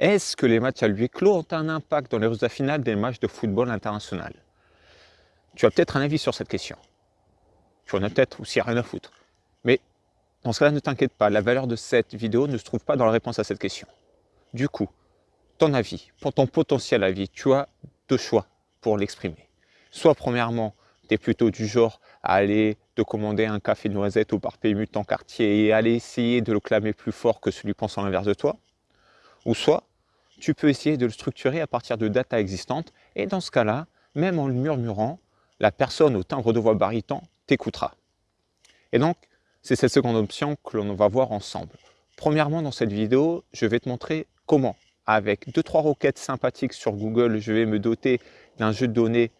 Est-ce que les matchs à lui clos ont un impact dans les résultats finaux des matchs de football international? Tu as peut-être un avis sur cette question. Tu en as peut-être aussi rien à foutre. Mais dans ce cas-là, ne t'inquiète pas, la valeur de cette vidéo ne se trouve pas dans la réponse à cette question. Du coup, ton avis, pour ton potentiel avis, tu as deux choix pour l'exprimer. Soit premièrement, tu es plutôt du genre à aller te commander un café noisette au bar PMU de ton quartier et aller essayer de le clamer plus fort que celui pensant l'inverse de toi. Ou soit, tu peux essayer de le structurer à partir de data existantes et dans ce cas-là, même en le murmurant, la personne au timbre de voix baryton t'écoutera. Et donc, c'est cette seconde option que l'on va voir ensemble. Premièrement, dans cette vidéo, je vais te montrer comment, avec deux trois requêtes sympathiques sur Google, je vais me doter d'un jeu de données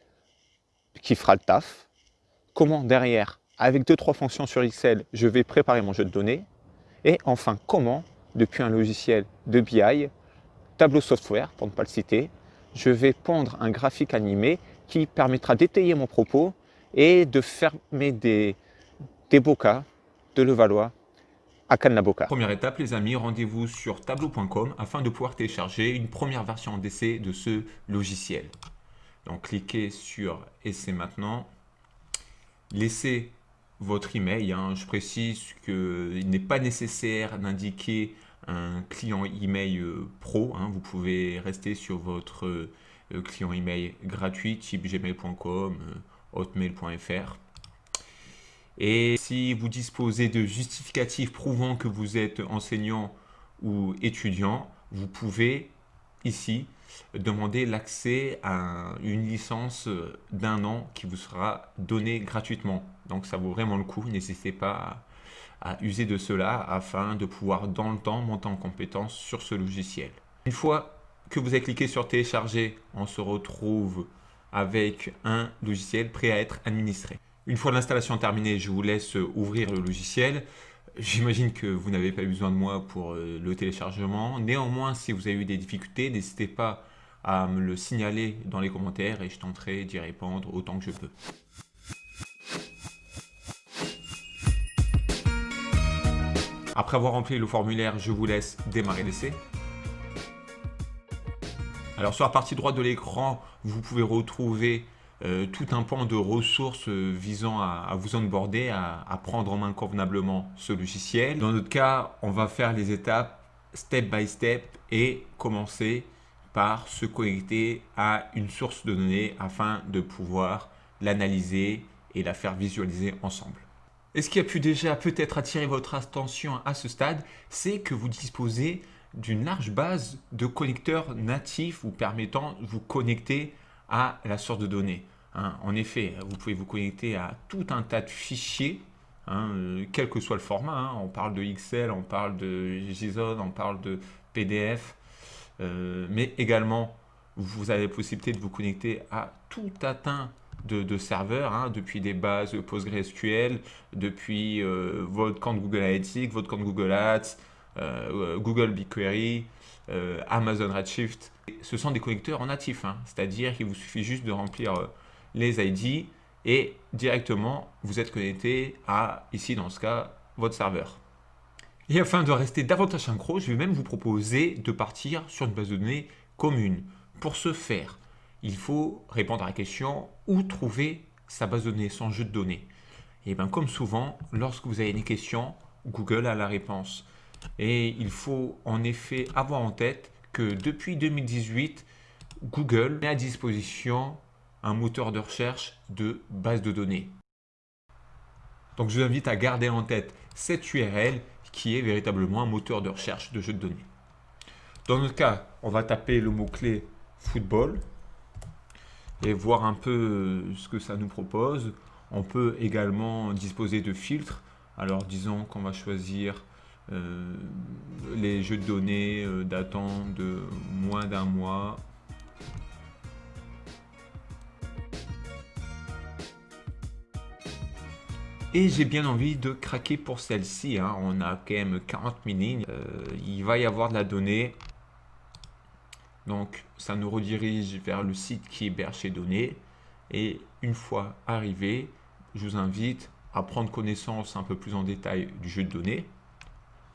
qui fera le taf. Comment derrière, avec deux trois fonctions sur Excel, je vais préparer mon jeu de données. Et enfin, comment depuis un logiciel de BI, Tableau Software pour ne pas le citer, je vais pondre un graphique animé qui permettra d'étayer mon propos et de fermer des, des bocas de Levallois à Cannes-la-Boca. Première étape les amis, rendez-vous sur tableau.com afin de pouvoir télécharger une première version d'essai de ce logiciel. Donc cliquez sur essai maintenant. Laissez votre email. Hein. Je précise qu'il n'est pas nécessaire d'indiquer un client email euh, pro. Hein. Vous pouvez rester sur votre euh, client email gratuit type gmail.com, euh, hotmail.fr. Et si vous disposez de justificatifs prouvant que vous êtes enseignant ou étudiant, vous pouvez ici demander l'accès à une licence d'un an qui vous sera donnée gratuitement. Donc ça vaut vraiment le coup, n'hésitez pas à, user de cela afin de pouvoir dans le temps monter en compétence sur ce logiciel. Une fois que vous avez cliqué sur télécharger, on se retrouve avec un logiciel prêt à être administré. Une fois l'installation terminée, je vous laisse ouvrir le logiciel. J'imagine que vous n'avez pas besoin de moi pour euh, le téléchargement. Néanmoins, si vous avez eu des difficultés, n'hésitez pas à me le signaler dans les commentaires et je tenterai d'y répondre autant que je peux. Après avoir rempli le formulaire, je vous laisse démarrer l'essai. Alors sur la partie droite de l'écran, vous pouvez retrouver euh, tout un pan de ressources euh, visant à, vous onboarder, à, à, prendre en main convenablement ce logiciel. Dans notre cas, on va faire les étapes step by step et commencer par se connecter à une source de données afin de pouvoir l'analyser et la faire visualiser ensemble. Et ce qui a pu déjà peut-être attirer votre attention à ce stade, c'est que vous disposez d'une large base de connecteurs natifs vous permettant de vous connecter à la source de données. Hein. en effet, vous pouvez vous connecter à tout un tas de fichiers, hein, euh, quel que soit le format. Hein. on parle de Excel, on parle de JSON, on parle de PDF, euh, mais également vous avez la possibilité de vous connecter à tout un de, serveurs, depuis des bases PostgreSQL, depuis euh, votre compte Google Analytics, votre compte Google Ads, Google BigQuery, Amazon Redshift, ce sont des connecteurs en natif, hein. c'est-à-dire qu'il vous suffit juste de remplir euh, les ID et directement vous êtes connecté à, ici dans ce cas, votre serveur. Et afin de rester davantage synchro, je vais même vous proposer de partir sur une base de données commune. Pour ce faire, il faut répondre à la question où trouver sa base de données, son jeu de données? Et bien comme souvent, lorsque vous avez une question, Google a la réponse. Et il faut en effet avoir en tête que depuis 2018, Google met à disposition un moteur de recherche de base de données. Donc je vous invite à garder en tête cette URL qui est véritablement un moteur de recherche de jeux de données. Dans notre cas, on va taper le mot-clé football et voir un peu ce que ça nous propose. On peut également disposer de filtres. Alors disons qu'on va choisir euh, les jeux de données euh, datant de moins d'un mois. Et j'ai bien envie de craquer pour celle-ci. Hein. On a quand même 40 000 lignes. Euh, il va y avoir de la donnée. Donc, ça nous redirige vers le site qui héberge ces données. Et une fois arrivé, je vous invite à prendre connaissance un peu plus en détail du jeu de données.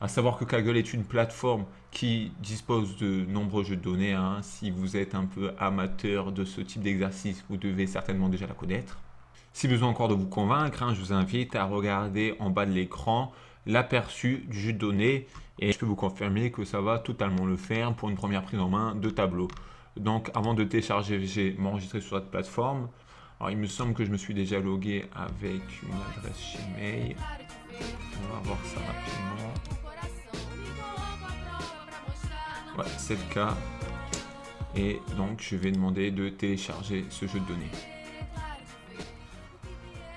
À savoir que Kaggle est une plateforme qui dispose de nombreux jeux de données. Hein. Si vous êtes un peu amateur de ce type d'exercice, vous devez certainement déjà la connaître. Si besoin encore de vous convaincre, hein, je vous invite à regarder en bas de l'écran l'aperçu du jeu de données et je peux vous confirmer que ça va totalement le faire pour une première prise en main de tableau. Donc avant de télécharger, j'ai m'enregistrer sur cette plateforme. Alors il me semble que je me suis déjà logué avec une adresse Gmail. On va voir ça rapidement. Ouais, c'est le cas. Et donc je vais demander de télécharger ce jeu de données.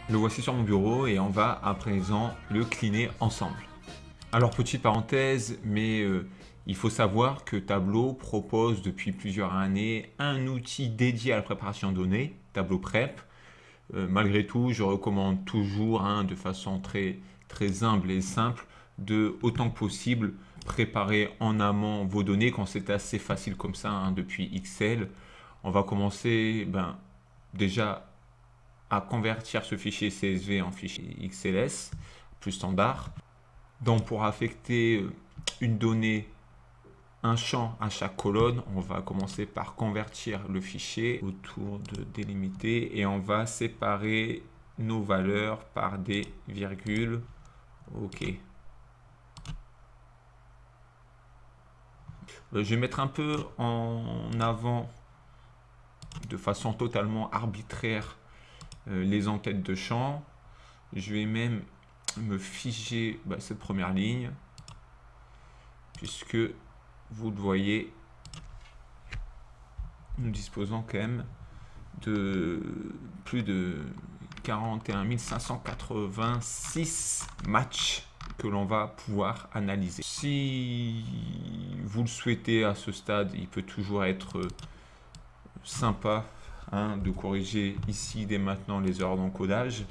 Le voici sur mon bureau et on va à présent le cleaner ensemble. Alors petite parenthèse, mais euh, il faut savoir que Tableau propose depuis plusieurs années un outil dédié à la préparation de données, Tableau Prep. Euh, malgré tout, je recommande toujours, hein, de façon très, très humble et simple, de autant que possible préparer en amont vos données quand c'est assez facile comme ça hein, depuis Excel. On va commencer ben, déjà à convertir ce fichier CSV en fichier XLS plus standard. Donc pour affecter euh, une donnée, un champ à chaque colonne, on va commencer par convertir le fichier autour de délimiter et on va séparer nos valeurs par des virgules. Ok. Euh, je vais mettre un peu en avant de façon totalement arbitraire euh, les enquêtes de champ. Je vais même me figer bah, cette première ligne, puisque vous le voyez, nous disposons quand même de plus de 41 586 matchs que l'on va pouvoir analyser. Si vous le souhaitez à ce stade, il peut toujours être sympa Hein, de corriger ici dès maintenant les erreurs d'encodage.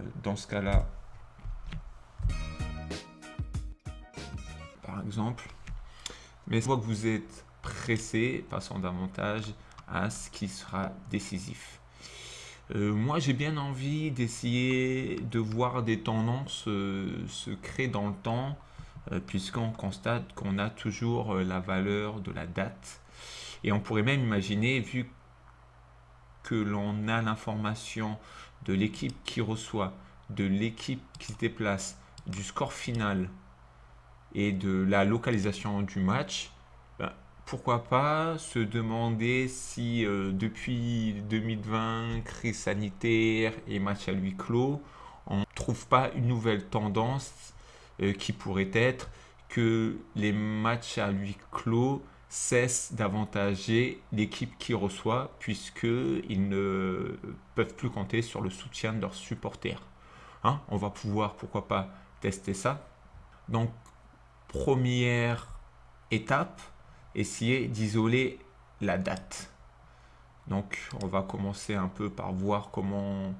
Euh, dans ce cas-là, exemple, mais vois que vous êtes pressé, passons davantage à ce qui sera décisif. Euh, moi, j'ai bien envie d'essayer de voir des tendances euh, se créer dans le temps, puisqu'on constate qu'on a toujours la valeur de la date. Et on pourrait même imaginer, vu que l'on a l'information de l'équipe qui reçoit, de l'équipe qui se déplace, du score final et de la localisation du match, ben, pourquoi pas se demander si euh, depuis 2020, crise sanitaire et match à huis clos, on ne trouve pas une nouvelle tendance euh, qui pourrait être que les matchs à huis clos cesse d'avantager l'équipe qui reçoit puisqu'ils ne peuvent plus compter sur le soutien de leurs supporters. Hein, on va pouvoir, pourquoi pas, tester ça. Donc, première étape, essayer d'isoler la date. Donc, on va commencer un peu par voir comment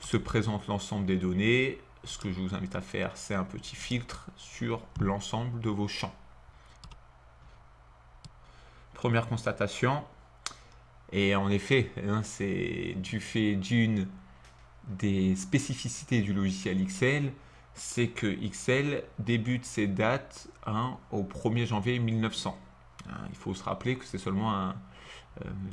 se présente l'ensemble des données. Ce que je vous invite à faire, c'est un petit filtre sur l'ensemble de vos champs. Première constatation, et en effet, hein, c'est du fait d'une des spécificités du logiciel Excel, c'est que Excel débute ses dates hein, au 1er janvier 1900. Hein, il faut se rappeler que c'est seulement euh,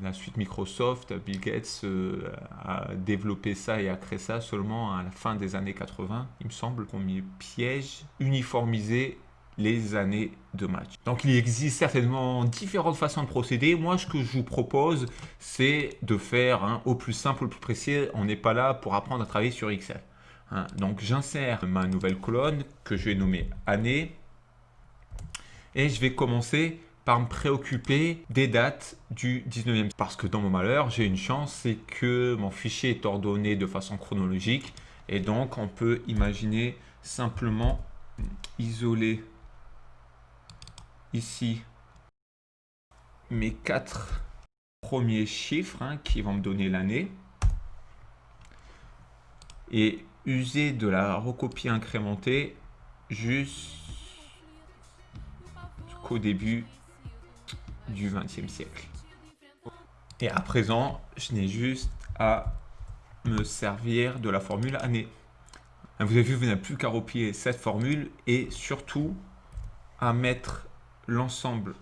la suite Microsoft, Bill Gates euh, a développé ça et a créé ça seulement à la fin des années 80, il me semble, premier piège, uniformisé les années de match. Donc il existe certainement différentes façons de procéder. Moi, ce que je vous propose, c'est de faire hein, au plus simple, au plus précis. On n'est pas là pour apprendre à travailler sur Excel. Hein. Donc j'insère ma nouvelle colonne que je vais nommer année. Et je vais commencer par me préoccuper des dates du 19e. Parce que dans mon malheur, j'ai une chance, c'est que mon fichier est ordonné de façon chronologique. Et donc, on peut imaginer simplement isoler ici mes quatre premiers chiffres hein, qui vont me donner l'année et user de la recopie incrémentée jusqu'au début du XXe siècle. Et à présent, je n'ai juste à me servir de la formule année. Vous avez vu, vous n'avez plus qu'à recopier cette formule et surtout à mettre l'ensemble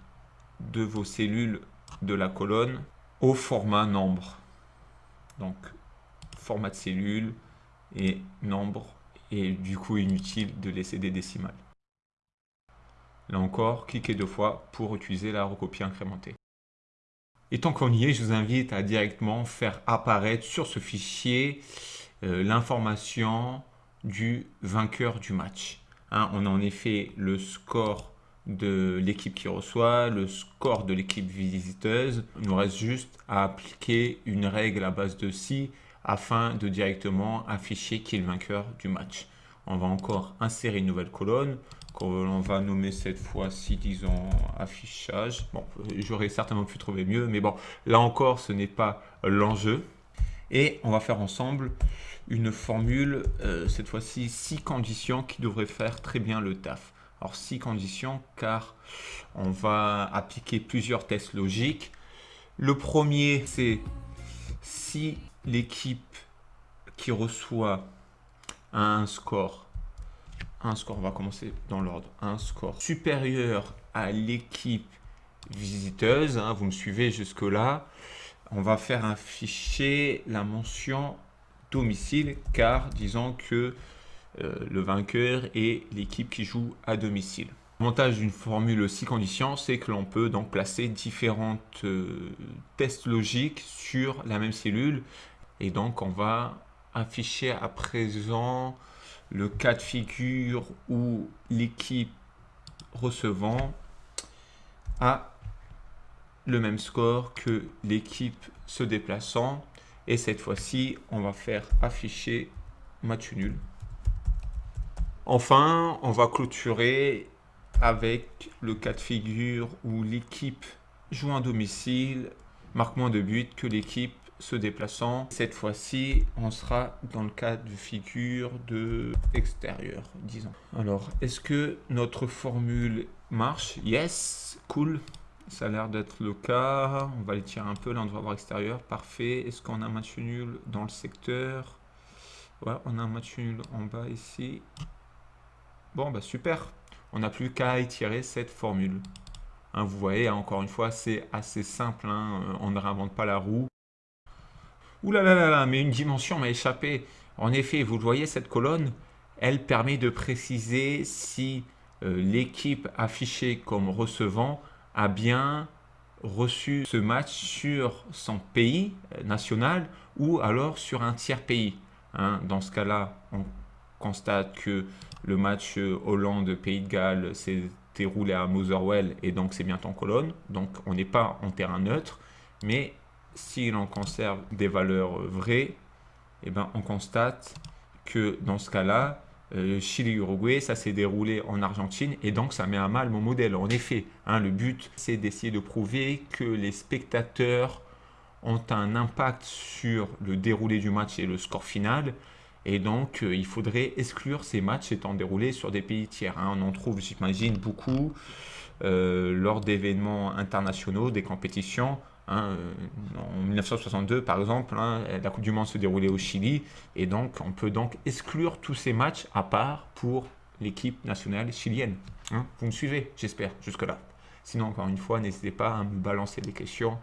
de vos cellules de la colonne au format nombre. Donc, format de cellule et nombre. Et du coup, inutile de laisser des décimales. Là encore, cliquez deux fois pour utiliser la recopie incrémentée. Et tant qu'on y est, je vous invite à directement faire apparaître sur ce fichier euh, l'information du vainqueur du match. Hein, on a en effet le score de l'équipe qui reçoit, le score de l'équipe visiteuse. Il nous reste juste à appliquer une règle à base de si afin de directement afficher qui est le vainqueur du match. On va encore insérer une nouvelle colonne qu'on va nommer cette fois-ci, disons, affichage. Bon, j'aurais certainement pu trouver mieux, mais bon, là encore, ce n'est pas l'enjeu. Et on va faire ensemble une formule, euh, cette fois-ci, six conditions qui devraient faire très bien le taf. Alors, six conditions, car on va appliquer plusieurs tests logiques. Le premier, c'est si l'équipe qui reçoit un score, un score, on va commencer dans l'ordre, un score supérieur à l'équipe visiteuse, hein, vous me suivez jusque là, on va faire afficher la mention domicile car disons que euh, le vainqueur est l'équipe qui joue à domicile. L'avantage d'une formule 6 conditions, c'est que l'on peut donc placer différentes euh, tests logiques sur la même cellule. Et donc, on va afficher à présent le cas de figure où l'équipe recevant a le même score que l'équipe se déplaçant. Et cette fois-ci, on va faire afficher match nul. Enfin, on va clôturer avec le cas de figure où l'équipe joue à domicile, marque moins de buts que l'équipe se déplaçant. Cette fois-ci, on sera dans le cas de figure de extérieur, disons. Alors, est-ce que notre formule marche? Yes, cool. Ça a l'air d'être le cas. On va les tirer un peu. Là, on devrait avoir extérieur. Parfait. Est-ce qu'on a un match nul dans le secteur? Ouais, on a un match nul en bas ici. Bon, bah super. On n'a plus qu'à étirer cette formule. Hein, vous voyez, encore une fois, c'est assez simple. Hein. Euh, on ne réinvente pas la roue. Ouh là là là là, mais une dimension m'a échappé. En effet, vous voyez, cette colonne, elle permet de préciser si euh, l'équipe affichée comme recevant a bien reçu ce match sur son pays euh, national ou alors sur un tiers pays. Hein. Dans ce cas-là, on constate que le match Hollande-Pays de Galles s'est déroulé à Motherwell et donc c'est bien en colonne. Donc on n'est pas en terrain neutre, mais si l'on conserve des valeurs vraies, eh ben, on constate que dans ce cas-là, euh, Chili-Uruguay, ça s'est déroulé en Argentine et donc ça met à mal mon modèle. En effet, hein, le but, c'est d'essayer de prouver que les spectateurs ont un impact sur le déroulé du match et le score final et donc, euh, il faudrait exclure ces matchs étant déroulés sur des pays tiers. Hein. On en trouve, j'imagine, beaucoup euh, lors d'événements internationaux, des compétitions. Hein. En 1962, par exemple, hein, la Coupe du Monde se déroulait au Chili. Et donc, on peut donc exclure tous ces matchs à part pour l'équipe nationale chilienne. Vous me suivez, j'espère, jusque-là. Sinon, encore une fois, n'hésitez pas à me balancer des questions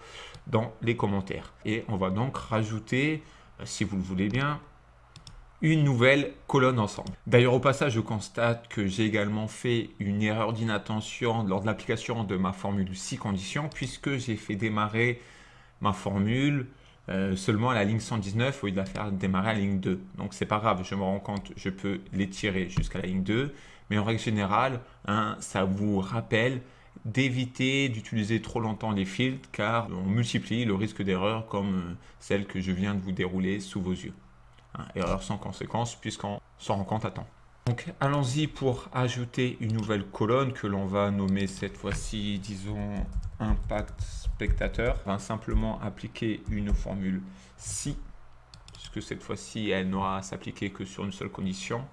dans les commentaires. Et on va donc rajouter, euh, si vous le voulez bien, une nouvelle colonne ensemble. D'ailleurs, au passage, je constate que j'ai également fait une erreur d'inattention lors de l'application de ma formule 6 conditions, puisque j'ai fait démarrer ma formule euh, seulement à la ligne 119 au lieu de la faire démarrer à la ligne 2. Donc, c'est pas grave, je me rends compte, je peux l'étirer jusqu'à la ligne 2. Mais en règle générale, hein, ça vous rappelle d'éviter d'utiliser trop longtemps les filtres car on multiplie le risque d'erreur comme euh, celle que je viens de vous dérouler sous vos yeux. Hein, erreur sans conséquence puisqu'on s'en rend compte à temps. Donc allons-y pour ajouter une nouvelle colonne que l'on va nommer cette fois-ci, disons, impact spectateur. On va simplement appliquer une formule si, puisque cette fois-ci, elle n'aura à s'appliquer que sur une seule condition.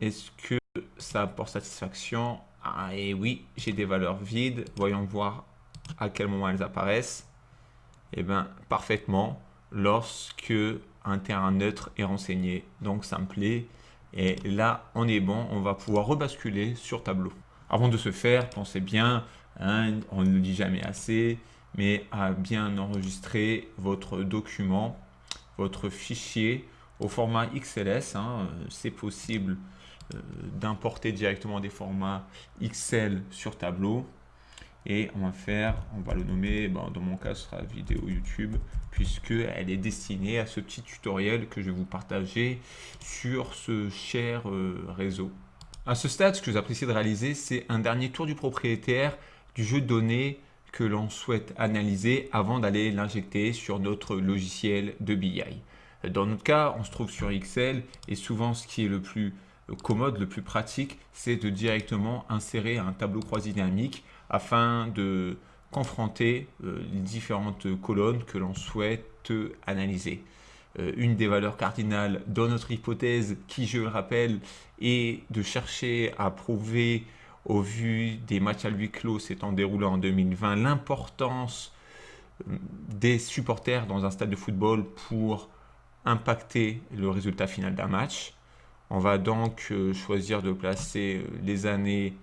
Est-ce que ça apporte satisfaction? Ah et oui, j'ai des valeurs vides. Voyons voir à quel moment elles apparaissent. Eh bien, parfaitement. lorsque un terrain neutre est renseigné. Donc ça me plaît. Et là, on est bon, on va pouvoir rebasculer sur tableau. Avant de se faire, pensez bien, hein, on ne le dit jamais assez, mais à bien enregistrer votre document, votre fichier au format XLS. Hein, c'est possible euh, d'importer directement des formats XL sur tableau. Et on va faire, on va le nommer, dans mon cas ce sera vidéo YouTube, puisqu'elle est destinée à ce petit tutoriel que je vais vous partager sur ce cher euh, réseau. À ce stade, ce que j'apprécie de réaliser, c'est un dernier tour du propriétaire du jeu de données que l'on souhaite analyser avant d'aller l'injecter sur notre logiciel de BI. Dans notre cas, on se trouve sur Excel et souvent ce qui est le plus commode, le plus pratique, c'est de directement insérer un tableau croisé dynamique afin de confronter euh, les différentes colonnes que l'on souhaite analyser. Euh, une des valeurs cardinales dans notre hypothèse, qui je le rappelle, est de chercher à prouver au vu des matchs à huis clos s'étant déroulés en 2020, l'importance euh, des supporters dans un stade de football pour impacter le résultat final d'un match. On va donc choisir de placer les années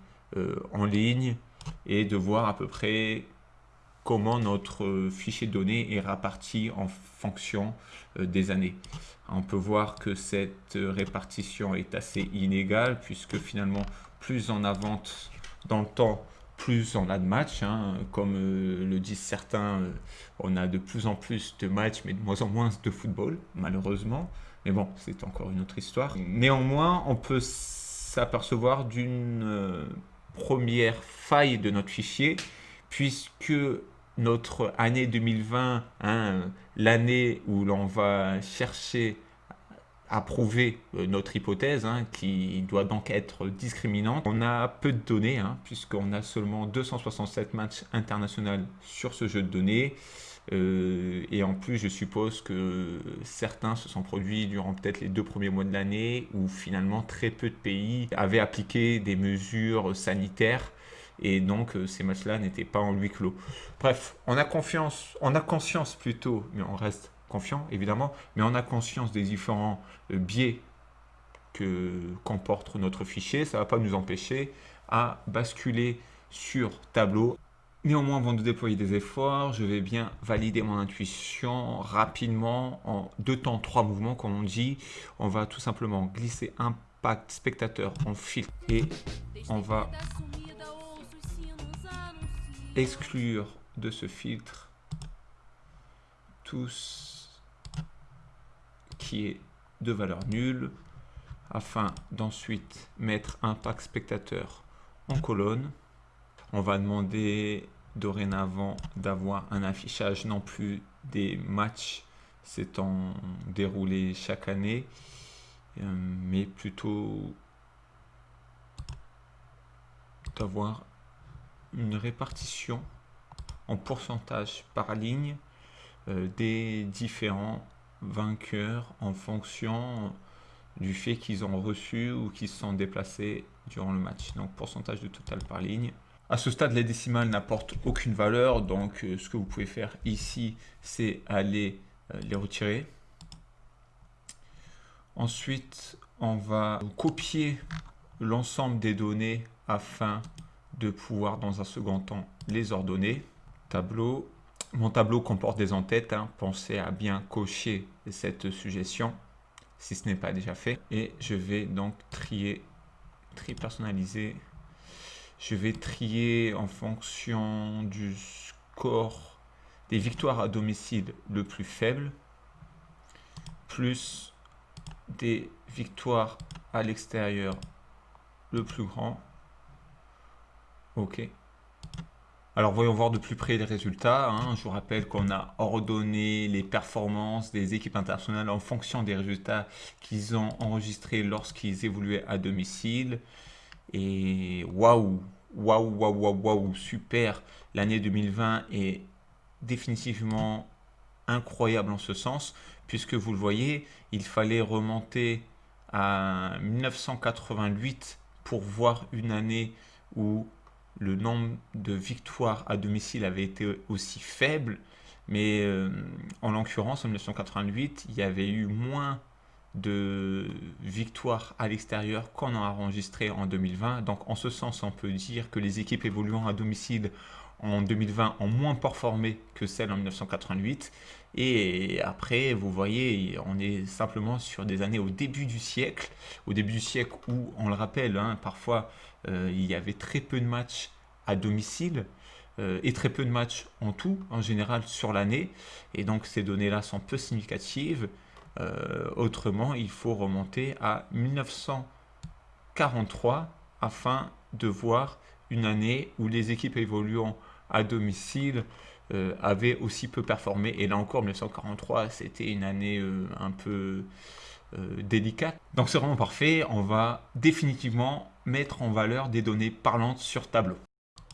en ligne, et de voir à peu près comment notre fichier de données est réparti en fonction euh, des années. On peut voir que cette répartition est assez inégale puisque finalement plus on avance dans le temps, plus on a de matchs. Hein. Comme euh, le disent certains, euh, on a de plus en plus de matchs mais de moins en moins de football malheureusement. Mais bon, c'est encore une autre histoire. Néanmoins, on peut s'apercevoir d'une première faille de notre fichier, puisque notre année 2020, hein, l'année où l'on va chercher à prouver euh, notre hypothèse, hein, qui doit donc être discriminante. On a peu de données, hein, puisqu'on a seulement 267 matchs internationaux sur ce jeu de données. Euh, et en plus, je suppose que certains se sont produits durant peut-être les deux premiers mois de l'année où finalement très peu de pays avaient appliqué des mesures sanitaires et donc euh, ces matchs-là n'étaient pas en huis clos. Bref, on a confiance, on a conscience plutôt, mais on reste confiant évidemment, mais on a conscience des différents euh, biais que comporte notre fichier. Ça ne va pas nous empêcher à basculer sur tableau Néanmoins, avant de déployer des efforts, je vais bien valider mon intuition rapidement en deux temps, trois mouvements, comme on dit. On va tout simplement glisser impact spectateur en filtre et on va exclure de ce filtre tout ce qui est de valeur nulle afin d'ensuite mettre impact spectateur en colonne on va demander dorénavant d'avoir un affichage non plus des matchs s'étant déroulés chaque année, euh, mais plutôt d'avoir une répartition en pourcentage par ligne euh, des différents vainqueurs en fonction du fait qu'ils ont reçu ou qu'ils se sont déplacés durant le match. Donc pourcentage de total par ligne. À ce stade, les décimales n'apportent aucune valeur, donc euh, ce que vous pouvez faire ici, c'est aller euh, les retirer. Ensuite, on va copier l'ensemble des données afin de pouvoir, dans un second temps, les ordonner. Tableau. Mon tableau comporte des entêtes. Hein. Pensez à bien cocher cette suggestion si ce n'est pas déjà fait. Et je vais donc trier, tri personnaliser je vais trier en fonction du score des victoires à domicile le plus faible, plus des victoires à l'extérieur le plus grand. Ok. Alors voyons voir de plus près les résultats. Hein. Je vous rappelle qu'on a ordonné les performances des équipes internationales en fonction des résultats qu'ils ont enregistrés lorsqu'ils évoluaient à domicile. Et waouh, waouh, waouh, waouh, waouh, super. L'année 2020 est définitivement incroyable en ce sens, puisque vous le voyez, il fallait remonter à 1988 pour voir une année où le nombre de victoires à domicile avait été aussi faible. Mais euh, en l'occurrence, en 1988, il y avait eu moins de victoires à l'extérieur qu'on a enregistré en 2020. Donc en ce sens, on peut dire que les équipes évoluant à domicile en 2020 ont moins performé que celles en 1988. Et après, vous voyez, on est simplement sur des années au début du siècle, au début du siècle où, on le rappelle, hein, parfois euh, il y avait très peu de matchs à domicile euh, et très peu de matchs en tout, en général, sur l'année. Et donc ces données-là sont peu significatives. Euh, autrement, il faut remonter à 1943 afin de voir une année où les équipes évoluant à domicile euh, avaient aussi peu performé. Et là encore, 1943, c'était une année euh, un peu délicate. Donc c'est vraiment parfait. On va définitivement mettre en valeur des données parlantes sur tableau.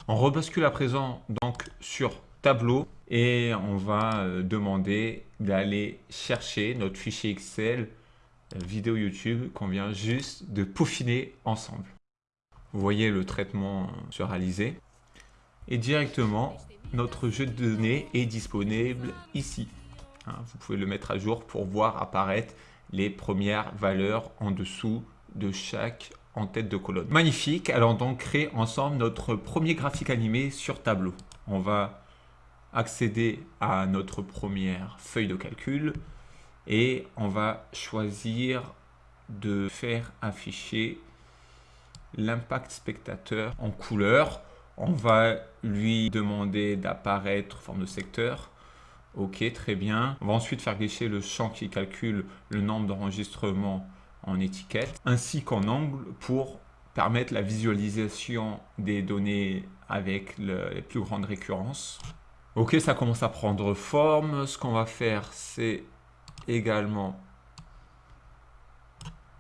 On rebascule à présent donc sur tableau et on va euh, demander d'aller chercher notre fichier Excel euh, vidéo YouTube qu'on vient juste de peaufiner ensemble. Vous voyez le traitement se réaliser et directement notre jeu de données est disponible ici. Hein, vous pouvez le mettre à jour pour voir apparaître les premières valeurs en dessous de chaque en tête de colonne. Magnifique, allons donc créer ensemble notre premier graphique animé sur tableau. On va accéder à notre première feuille de calcul et on va choisir de faire afficher l'impact spectateur en couleur. On va lui demander d'apparaître forme de secteur. Ok, très bien. On va ensuite faire glisser le champ qui calcule le nombre d'enregistrements en étiquette, ainsi qu'en angle pour permettre la visualisation des données avec les plus grandes récurrences. Ok, ça commence à prendre forme. Ce qu'on va faire, c'est également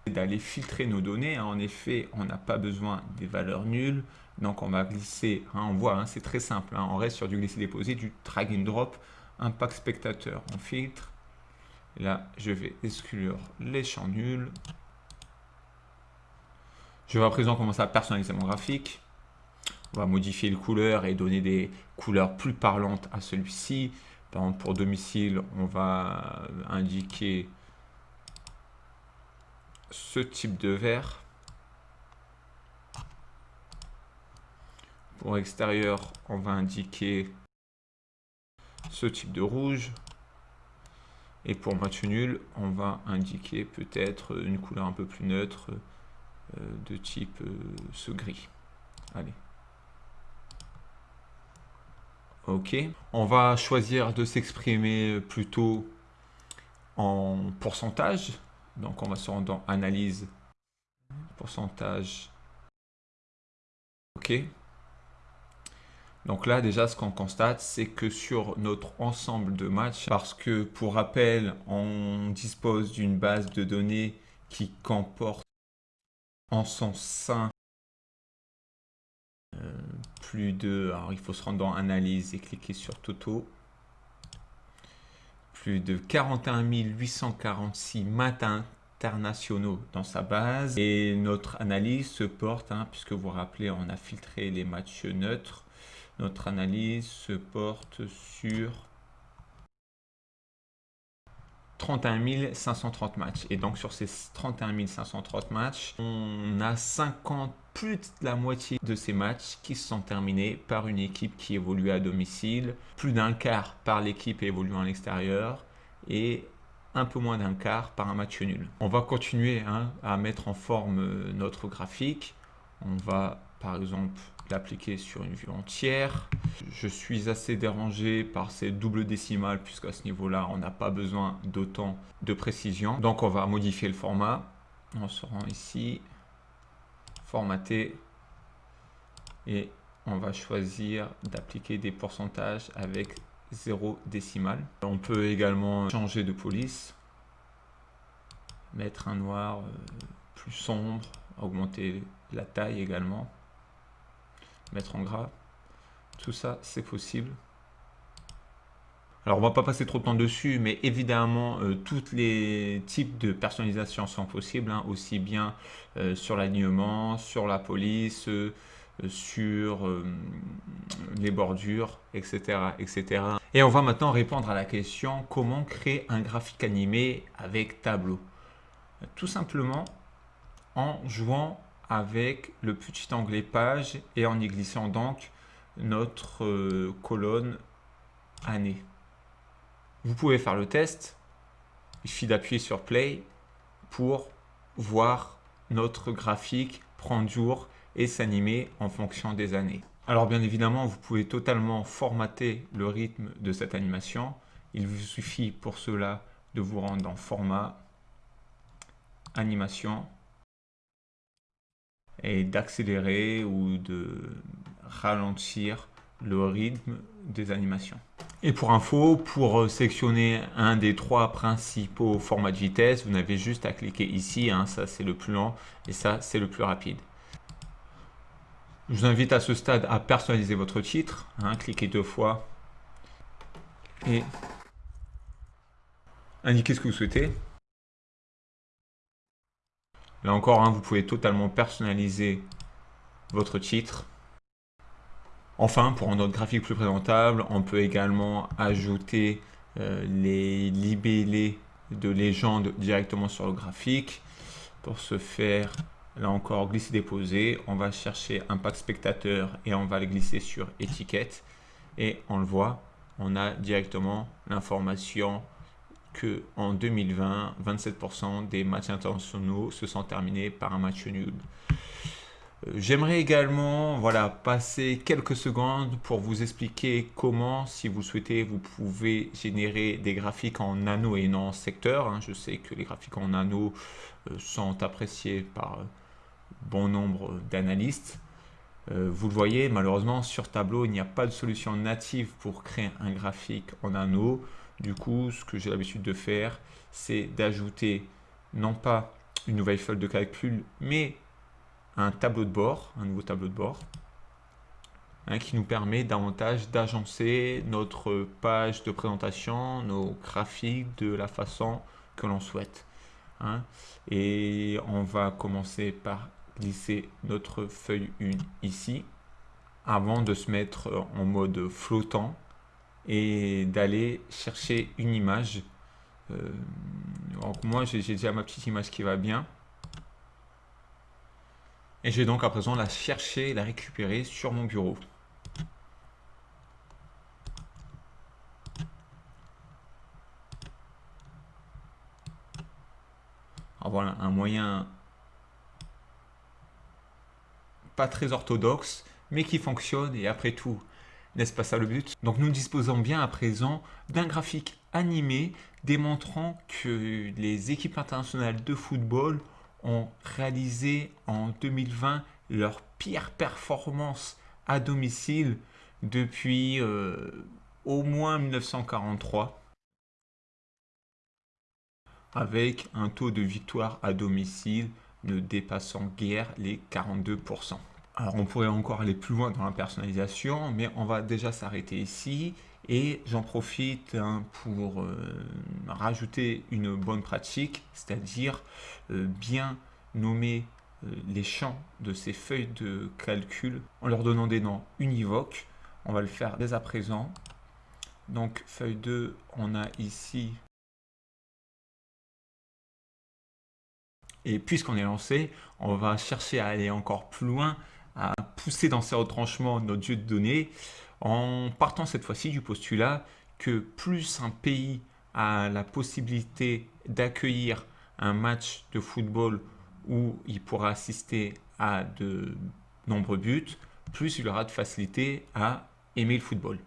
d'aller filtrer nos données. En effet, on n'a pas besoin des valeurs nulles. Donc, on va glisser, hein, on voit, hein, c'est très simple. Hein. on reste sur du glisser-déposer, du drag and drop, impact spectateur. On filtre. Là, je vais exclure les champs nuls. Je vais à présent commencer à personnaliser mon graphique. On va modifier les couleurs et donner des couleurs plus parlantes à celui-ci. Par exemple, pour domicile, on va indiquer ce type de vert. Pour extérieur, on va indiquer ce type de rouge. Et pour match nul, on va indiquer peut-être une couleur un peu plus neutre euh, de type euh, ce gris. Allez. Ok. On va choisir de s'exprimer plutôt en pourcentage. Donc on va se rendre dans analyse, pourcentage. Ok. Donc là déjà ce qu'on constate c'est que sur notre ensemble de matchs, parce que pour rappel on dispose d'une base de données qui comporte en son sein plus de... Alors, il faut se rendre dans Analyse et cliquer sur Toto. Plus de 41 846 matins internationaux dans sa base. Et notre analyse se porte, hein, puisque vous vous rappelez, on a filtré les matchs neutres. Notre analyse se porte sur 31 530 matchs. Et donc sur ces 31 530 matchs, on a 50, plus de la moitié de ces matchs qui se sont terminés par une équipe qui évolue à domicile, plus d'un quart par l'équipe évoluant à l'extérieur et un peu moins d'un quart par un match nul. On va continuer hein, à mettre en forme euh, notre graphique. On va par exemple l'appliquer sur une vue entière. Je suis assez dérangé par ces doubles décimales puisqu'à ce niveau-là, on n'a pas besoin d'autant de précision. Donc, on va modifier le format. On se rend ici, et on va choisir d'appliquer des pourcentages avec 0 décimal. On peut également changer de police, mettre un noir euh, plus sombre, augmenter la taille également mettre en gras. Tout ça, c'est possible. Alors, on va pas passer trop de temps dessus, mais évidemment, euh, tous les types de personnalisation sont possibles, hein, aussi bien euh, sur l'alignement, sur la police, euh, sur les bordures, etc., etc. Et on va maintenant répondre à la question comment créer un graphique animé avec tableau? Tout simplement en jouant avec le petit onglet page et en y glissant donc notre colonne année. Vous pouvez faire le test. Il suffit d'appuyer sur play pour voir notre graphique prendre jour et s'animer en fonction des années. Alors bien évidemment, vous pouvez totalement formater le rythme de cette animation. Il vous suffit pour cela de vous rendre dans format, animation et d'accélérer ou de ralentir le rythme des animations. Et pour info, pour sélectionner un des trois principaux formats de vitesse, vous n'avez juste à cliquer ici, hein, ça c'est le plus lent et ça c'est le plus rapide. Je vous invite à ce stade à personnaliser votre titre, hein, cliquez deux fois et indiquez ce que vous souhaitez. Là encore, hein, vous pouvez totalement personnaliser votre titre. Enfin, pour rendre notre graphique plus présentable, on peut également ajouter euh, les libellés de légende directement sur le graphique. Pour ce faire, là encore, glisser-déposer. On va chercher un pack spectateur et on va le glisser sur étiquette. Et on le voit, on a directement l'information que en 2020, 27% des matchs internationaux se sont terminés par un match nul. J'aimerais également voilà, passer quelques secondes pour vous expliquer comment, si vous souhaitez, vous pouvez générer des graphiques en nano et non en secteur. Hein. Je sais que les graphiques en nano euh, sont appréciés par euh, bon nombre d'analystes. Euh, vous le voyez, malheureusement, sur Tableau, il n'y a pas de solution native pour créer un graphique en nano. Du coup, ce que j'ai l'habitude de faire, c'est d'ajouter non pas une nouvelle feuille de calcul, mais un tableau de bord, un nouveau tableau de bord, hein, qui nous permet davantage d'agencer notre page de présentation, nos graphiques de la façon que l'on souhaite. Hein. Et on va commencer par glisser notre feuille 1 ici, avant de se mettre en mode flottant et d'aller chercher une image. Euh, moi, j'ai déjà ma petite image qui va bien. Et je vais donc à présent la chercher, la récupérer sur mon bureau. Alors voilà, un moyen pas très orthodoxe, mais qui fonctionne et après tout, n'est-ce pas ça le but? Donc nous disposons bien à présent d'un graphique animé démontrant que les équipes internationales de football ont réalisé en 2020 leur pire performance à domicile depuis euh, au moins 1943 avec un taux de victoire à domicile ne dépassant guère les 42%. Alors on pourrait encore aller plus loin dans la personnalisation, mais on va déjà s'arrêter ici. Et j'en profite hein, pour euh, rajouter une bonne pratique, c'est-à-dire euh, bien nommer euh, les champs de ces feuilles de calcul en leur donnant des noms univoques. On va le faire dès à présent. Donc feuille 2, on a ici Et puisqu'on est lancé, on va chercher à aller encore plus loin, à pousser dans ces retranchements notre jeu de données en partant cette fois-ci du postulat que plus un pays a la possibilité d'accueillir un match de football où il pourra assister à de nombreux buts, plus il aura de facilité à aimer le football.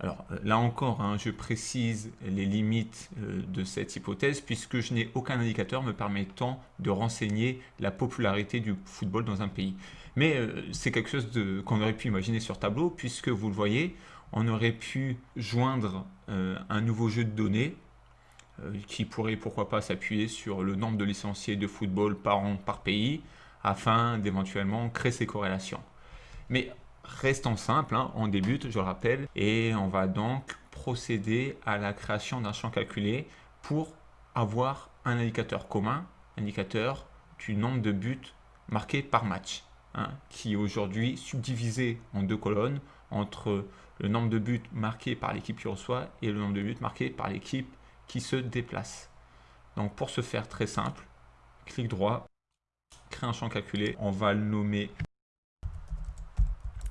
Alors là encore, hein, je précise les limites euh, de cette hypothèse puisque je n'ai aucun indicateur me permettant de renseigner la popularité du football dans un pays. Mais euh, c'est quelque chose qu'on aurait pu imaginer sur tableau puisque vous le voyez, on aurait pu joindre euh, un nouveau jeu de données qui pourrait pourquoi pas s'appuyer sur le nombre de licenciés de football par an par pays afin d'éventuellement créer ces corrélations. Mais Restons simple, hein, on débute, je le rappelle, et on va donc procéder à la création d'un champ calculé pour avoir un indicateur commun, indicateur du nombre de buts marqués par match. Hein, qui est aujourd'hui subdivisé en deux colonnes entre le nombre de buts marqués par l'équipe qui reçoit et le nombre de buts marqués par l'équipe qui se déplace. Donc pour ce faire très simple, clic droit, créer un champ calculé, on va le nommer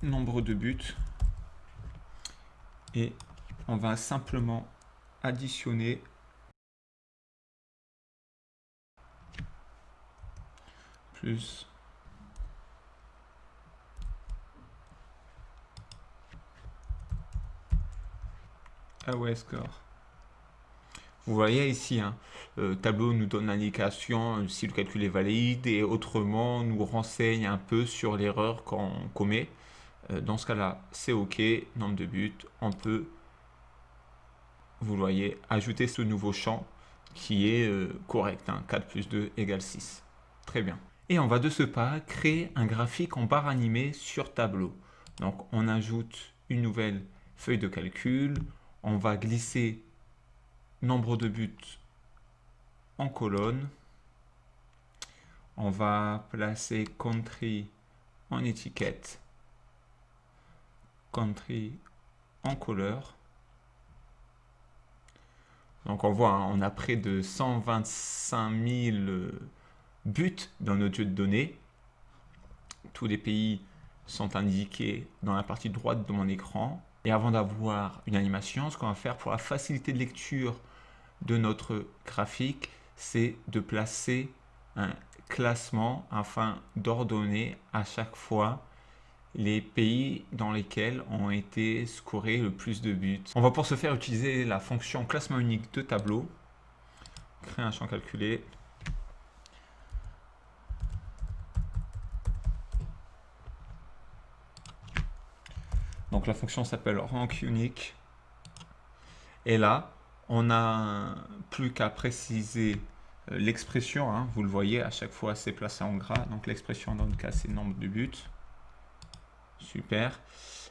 nombre de buts et on va simplement additionner plus away score. Vous voyez ici, hein, le tableau nous donne l'indication si le calcul est valide et autrement nous renseigne un peu sur l'erreur qu'on commet. Euh, dans ce cas-là, c'est OK, nombre de buts, on peut, vous voyez, ajouter ce nouveau champ qui est euh, correct, 4 hein, plus 2 égale 6. Très bien. Et on va de ce pas créer un graphique en barre animée sur tableau. Donc on ajoute une nouvelle feuille de calcul, on va glisser nombre de buts en colonne, on va placer country en étiquette, country en couleur. Donc on voit, hein, on a près de 125 000 buts dans notre jeu de données. Tous les pays sont indiqués dans la partie droite de mon écran. Et avant d'avoir une animation, ce qu'on va faire pour la facilité de lecture de notre graphique, c'est de placer un classement afin d'ordonner à chaque fois les pays dans lesquels ont été scorés le plus de buts. On va pour ce faire utiliser la fonction classement unique de tableau. Créer un champ calculé. Donc la fonction s'appelle rank unique. Et là, on n'a plus qu'à préciser euh, l'expression. Hein. vous le voyez, à chaque fois, c'est placé en gras. Donc l'expression dans le cas, c'est nombre de buts. Super.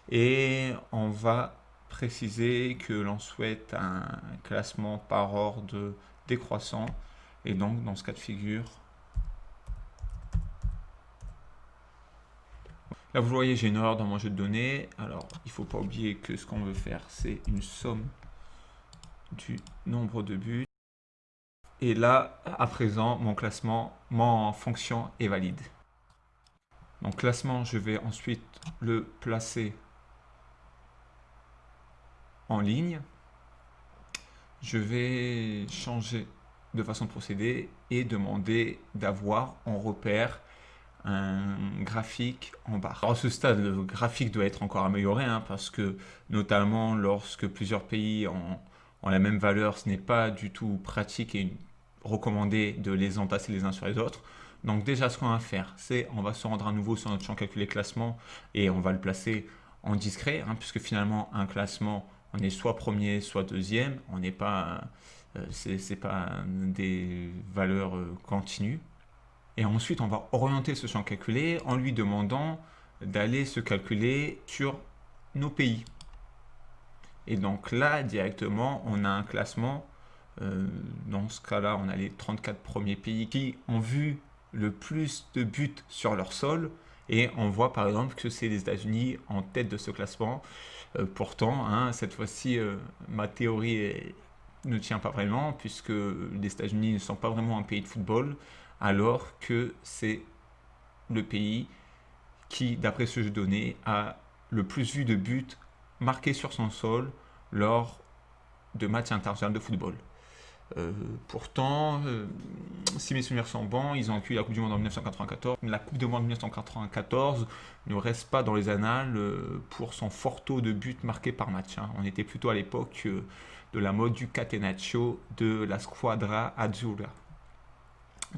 Et on va préciser que l'on souhaite un classement par ordre décroissant. Et donc, dans ce cas de figure, Là, vous voyez, j'ai une erreur dans mon jeu de données. Alors, il ne faut pas oublier que ce qu'on veut faire, c'est une somme du nombre de buts. Et là, à présent, mon classement, mon fonction est valide. Donc, classement, je vais ensuite le placer en ligne. Je vais changer de façon de procéder et demander d'avoir en repère un graphique en barre. Alors à ce stade, le graphique doit être encore amélioré hein, parce que notamment lorsque plusieurs pays ont, la même valeur, ce n'est pas du tout pratique et recommandé de les entasser les uns sur les autres. Donc déjà ce qu'on va faire, c'est on va se rendre à nouveau sur notre champ calculer classement et on va le placer en discret, hein, puisque finalement un classement, on est soit premier, soit deuxième, on n'est pas, euh, pas des valeurs euh, continues. Et ensuite, on va orienter ce champ calculé en lui demandant d'aller se calculer sur nos pays. Et donc là, directement, on a un classement. Euh, dans ce cas-là, on a les 34 premiers pays qui ont vu le plus de buts sur leur sol. Et on voit par exemple que c'est les États-Unis en tête de ce classement. Euh, pourtant, hein, cette fois-ci, euh, ma théorie ne tient pas vraiment, puisque les États-Unis ne sont pas vraiment un pays de football alors que c'est le pays qui, d'après ce jeu donné, a le plus vu de buts marqués sur son sol lors de matchs internationaux de football. Euh, pourtant, euh, si mes souvenirs sont bons, ils ont accueilli la Coupe du Monde en 1994. La Coupe du Monde en 1994 ne reste pas dans les annales euh, pour son fort taux de buts marqués par match. Hein. On était plutôt à l'époque de la mode du catenaccio de la Squadra Azzurra.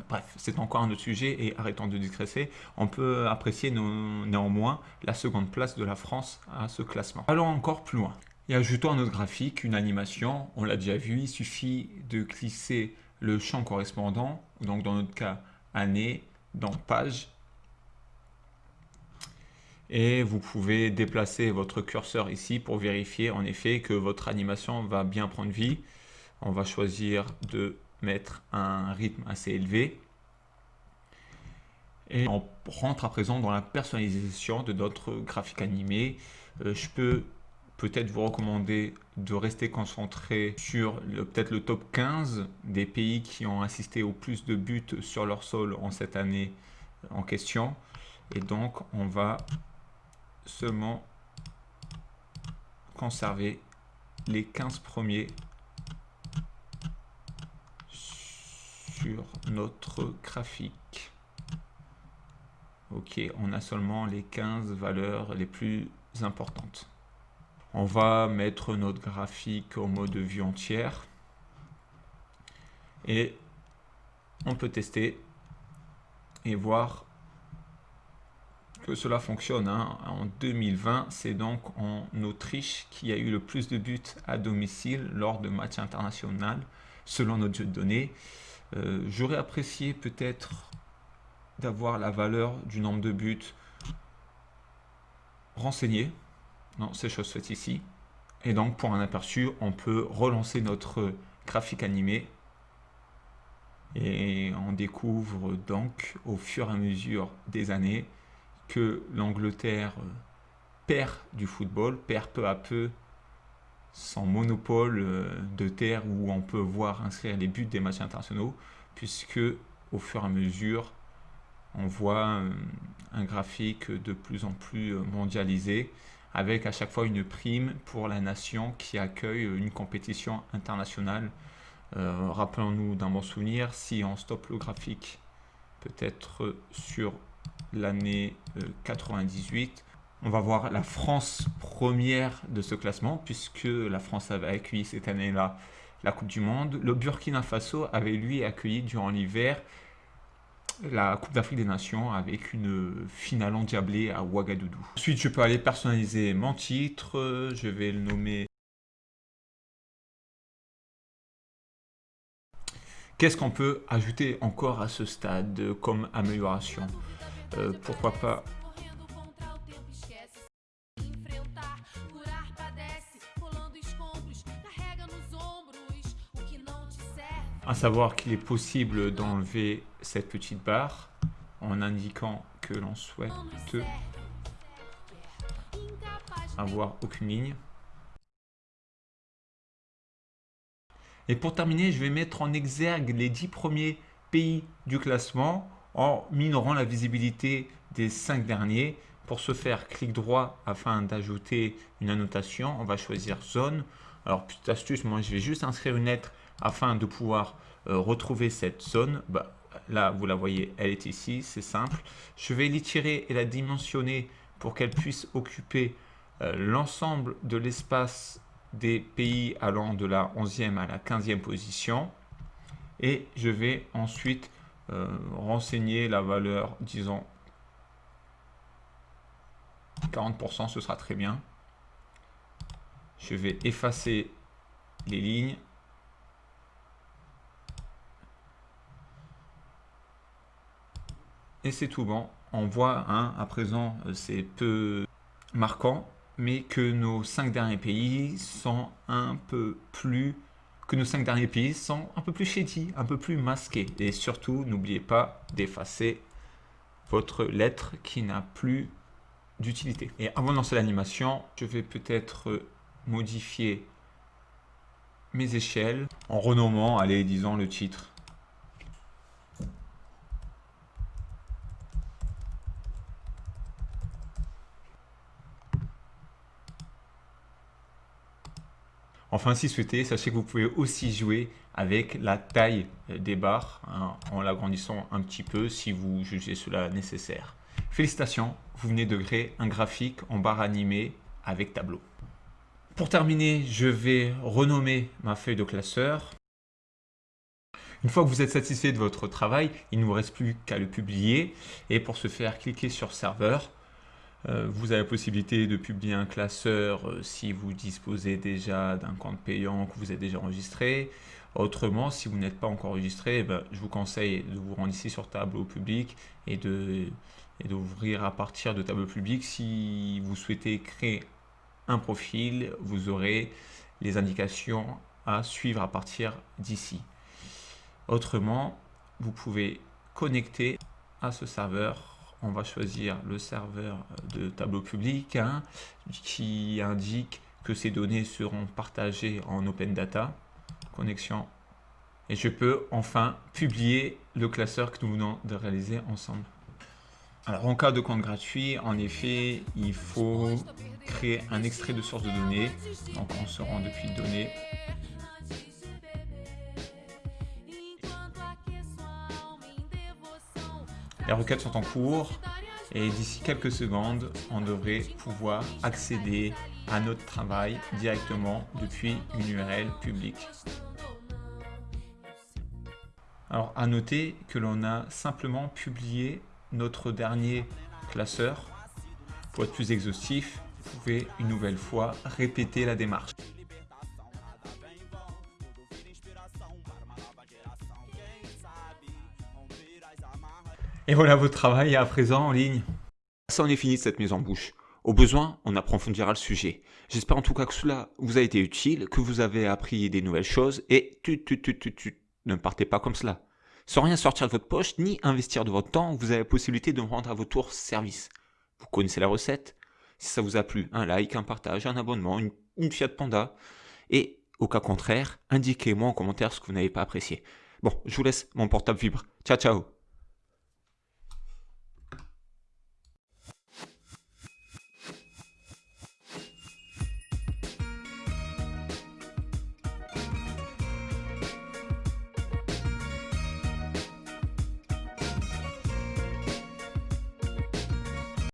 Bref, c'est encore un autre sujet et arrêtons de digresser. On peut apprécier néanmoins la seconde place de la France à ce classement. Allons encore plus loin. Et ajoutons à notre graphique une animation. On l'a déjà vu, il suffit de glisser le champ correspondant, donc dans notre cas année, dans page. Et vous pouvez déplacer votre curseur ici pour vérifier en effet que votre animation va bien prendre vie. On va choisir de mettre un rythme assez élevé. Et on rentre à présent dans la personnalisation de notre graphique animé. Euh, je peux peut-être vous recommander de rester concentré sur peut-être le top 15 des pays qui ont assisté au plus de buts sur leur sol en cette année en question. Et donc, on va seulement conserver les 15 premiers notre graphique. Ok, on a seulement les 15 valeurs les plus importantes. On va mettre notre graphique au mode vue entière. Et on peut tester et voir que cela fonctionne. Hein. En 2020, c'est donc en Autriche qui a eu le plus de buts à domicile lors de matchs internationaux, selon notre jeu de données. Euh, j'aurais apprécié peut-être d'avoir la valeur du nombre de buts renseignés non, c'est chose faite ici. Et donc, pour un aperçu, on peut relancer notre graphique animé. Et on découvre donc, au fur et à mesure des années, que l'Angleterre perd du football, perd peu à peu son monopole euh, de terre où on peut voir inscrire les buts des matchs internationaux, puisque au fur et à mesure, on voit euh, un graphique de plus en plus mondialisé avec à chaque fois une prime pour la nation qui accueille une compétition internationale. Euh, rappelons-nous d'un bon souvenir, si on stoppe le graphique peut-être sur l'année 98, euh, on va voir la France première de ce classement puisque la France avait accueilli cette année-là la Coupe du Monde. Le Burkina Faso avait lui accueilli durant l'hiver la Coupe d'Afrique des Nations avec une finale endiablée à Ouagadougou. Ensuite, je peux aller personnaliser mon titre. Je vais le nommer... Qu'est-ce qu'on peut ajouter encore à ce stade comme amélioration? Euh, Pourquoi pas à savoir qu'il est possible d'enlever cette petite barre en indiquant que l'on souhaite avoir aucune ligne. Et pour terminer, je vais mettre en exergue les 10 premiers pays du classement en minorant la visibilité des 5 derniers. Pour ce faire, clic droit afin d'ajouter une annotation. On va choisir zone. Alors, petite astuce, moi je vais juste inscrire une lettre afin de pouvoir euh, retrouver cette zone, bah, là vous la voyez, elle est ici, c'est simple. Je vais l'étirer et la dimensionner pour qu'elle puisse occuper euh, l'ensemble de l'espace des pays allant de la 11e à la 15e position. Et je vais ensuite euh, renseigner la valeur, disons 40%, ce sera très bien. Je vais effacer les lignes et c'est tout bon. On voit hein, à présent, euh, c'est peu marquant, mais que nos cinq derniers pays sont un peu plus que nos cinq derniers pays sont un peu plus shady, un peu plus masqués. Et surtout, n'oubliez pas d'effacer votre lettre qui n'a plus d'utilité. Et avant de lancer l'animation, je vais peut-être modifier mes échelles en renommant, allez, disons le titre Enfin, si souhaitez, sachez que vous pouvez aussi jouer avec la taille des barres hein, en l'agrandissant un petit peu si vous jugez cela nécessaire. Félicitations, vous venez de créer un graphique en barre animée avec tableau. Pour terminer, je vais renommer ma feuille de classeur. Une fois que vous êtes satisfait de votre travail, il ne vous reste plus qu'à le publier. Et pour ce faire, cliquez sur serveur euh, vous avez la possibilité de publier un classeur euh, si vous disposez déjà d'un compte payant que vous êtes déjà enregistré. Autrement, si vous n'êtes pas encore enregistré, eh ben, je vous conseille de vous rendre ici sur tableau public et de et d'ouvrir à partir de tableau public. Si vous souhaitez créer profil, vous aurez les indications à suivre à partir d'ici. Autrement, vous pouvez connecter à ce serveur. On va choisir le serveur de tableau public hein, qui indique que ces données seront partagées en open data. Connexion. Et je peux enfin publier le classeur que nous venons de réaliser ensemble. Alors en cas de compte gratuit, en effet, il faut créer un extrait de source de données. Donc on se rend depuis données. Les requêtes sont en cours et d'ici quelques secondes, on devrait pouvoir accéder à notre travail directement depuis une URL publique. Alors à noter que l'on a simplement publié notre dernier classeur. Pour être plus exhaustif, vous pouvez une nouvelle fois répéter la démarche. Et voilà votre travail à présent en ligne. Ça en est fini de cette mise en bouche. Au besoin, on approfondira le sujet. J'espère en tout cas que cela vous a été utile, que vous avez appris des nouvelles choses et tu, tu, tu, tu, tu, ne partez pas comme cela. Sans rien sortir de votre poche ni investir de votre temps, vous avez la possibilité de me rendre à votre tour service. Vous connaissez la recette? Si ça vous a plu, un like, un partage, un abonnement, une, une Fiat Panda. Et au cas contraire, indiquez-moi en commentaire ce que vous n'avez pas apprécié. Bon, je vous laisse, mon portable vibre. Ciao, ciao